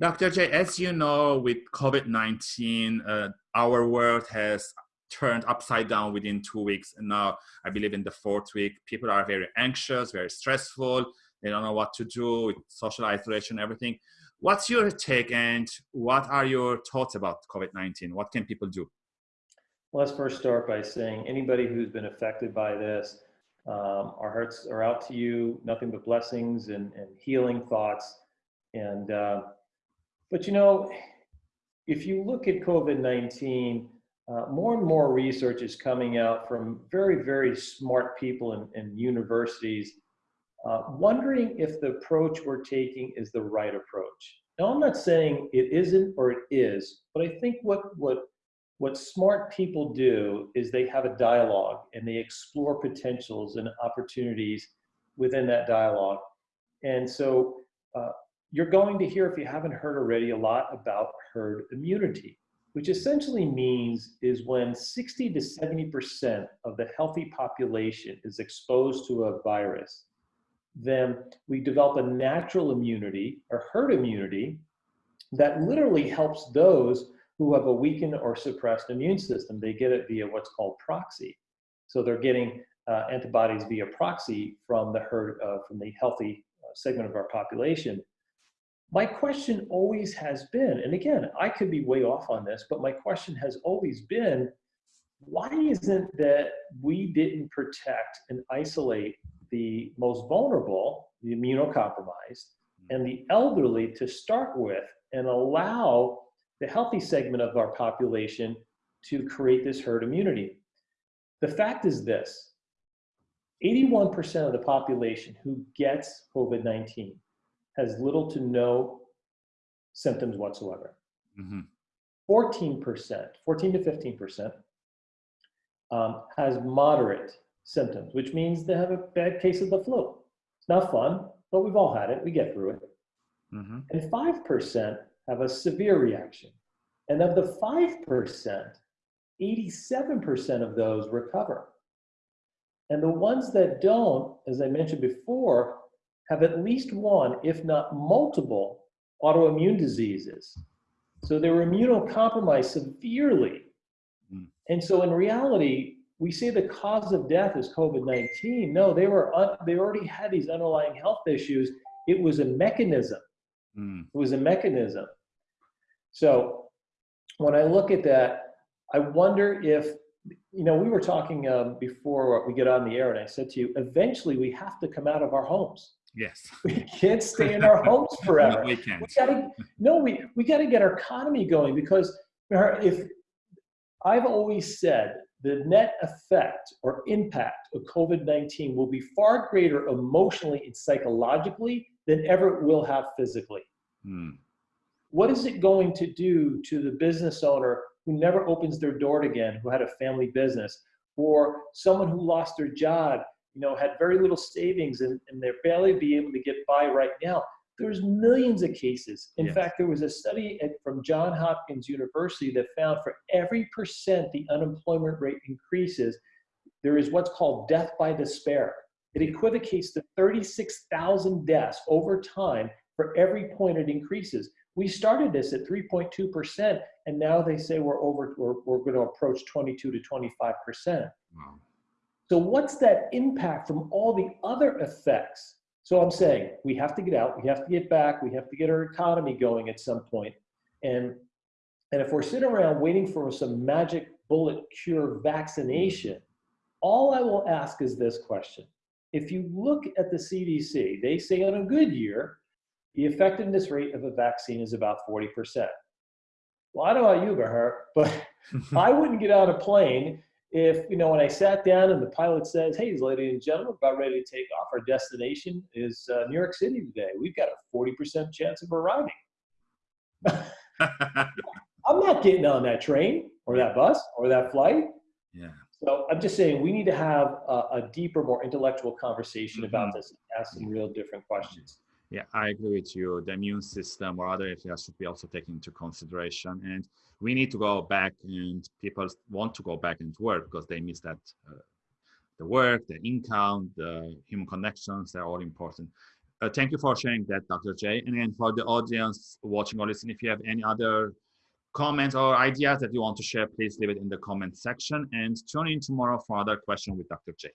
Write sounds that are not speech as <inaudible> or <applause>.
Dr. J, as you know, with COVID-19, uh, our world has turned upside down within two weeks. And now I believe in the fourth week, people are very anxious, very stressful. They don't know what to do with social isolation, everything. What's your take and what are your thoughts about COVID-19? What can people do? Let's first start by saying anybody who's been affected by this, um, our hearts are out to you, nothing but blessings and, and healing thoughts. And, uh, but you know, if you look at COVID-19, uh, more and more research is coming out from very, very smart people in, in universities, uh, wondering if the approach we're taking is the right approach. Now, I'm not saying it isn't or it is, but I think what, what, what smart people do is they have a dialogue and they explore potentials and opportunities within that dialogue. And so uh, you're going to hear, if you haven't heard already, a lot about herd immunity which essentially means is when 60 to 70% of the healthy population is exposed to a virus, then we develop a natural immunity or herd immunity that literally helps those who have a weakened or suppressed immune system. They get it via what's called proxy. So they're getting uh, antibodies via proxy from the herd, uh, from the healthy uh, segment of our population my question always has been, and again, I could be way off on this, but my question has always been, why isn't that we didn't protect and isolate the most vulnerable, the immunocompromised, hmm. and the elderly to start with and allow the healthy segment of our population to create this herd immunity? The fact is this, 81% of the population who gets COVID-19 has little to no symptoms whatsoever. 14%, mm-hmm. 14 to 15% um, has moderate symptoms, which means they have a bad case of the flu. It's not fun, but we've all had it. We get through it. Mm-hmm. And 5% have a severe reaction. And of the 5%, 87% of those recover. And the ones that don't, as I mentioned before, have at least one, if not multiple, autoimmune diseases. So they were immunocompromised severely. Mm. And so in reality, we say the cause of death is COVID-19. No, they were they already had these underlying health issues. It was a mechanism. Mm. It was a mechanism. So when I look at that, I wonder if you know we were talking um, before we get on the air, and I said to you, eventually we have to come out of our homes. Yes. <laughs> We can't stay in our homes forever. <laughs> no, we can't. We gotta, no, we, we got to get our economy going because if I've always said the net effect or impact of COVID-19 will be far greater emotionally and psychologically than ever it will have physically. Hmm. What is it going to do to the business owner who never opens their door again, who had a family business, or someone who lost their job you know, had very little savings and, and they're barely be able to get by right now. There's millions of cases. In yes. fact, there was a study at, from John Hopkins University that found for every percent the unemployment rate increases, there is what's called death by despair. It equivocates to 36,000 deaths over time for every point it increases. We started this at 3.2%, and now they say we're over, we're, we're going to approach 22 to 25%. Wow. So what's that impact from all the other effects? So I'm saying we have to get out, we have to get back, we have to get our economy going at some point. And, and if we're sitting around waiting for some magic bullet cure vaccination, all I will ask is this question. If you look at the CDC, they say on a good year, the effectiveness rate of a vaccine is about 40%. Well, I don't know about you, Bahar, but <laughs> I wouldn't get on a plane if, you know, when I sat down and the pilot says, hey, ladies and gentlemen, about ready to take off, our destination is uh, New York City today. We've got a 40% chance of arriving. <laughs> <laughs> I'm not getting on that train or that bus or that flight. Yeah. So I'm just saying we need to have a, a deeper, more intellectual conversation mm -hmm. about this, ask some real different questions. Yeah, I agree with you. The immune system or other areas should be also taken into consideration. And we need to go back and people want to go back into work because they miss that uh, the work the income the human connections they're all important Uh, thank you for sharing that, Dr. J. And again, for the audience watching or listening, if you have any other comments or ideas that you want to share, please leave it in the comment section and tune in tomorrow for another question with Dr. J.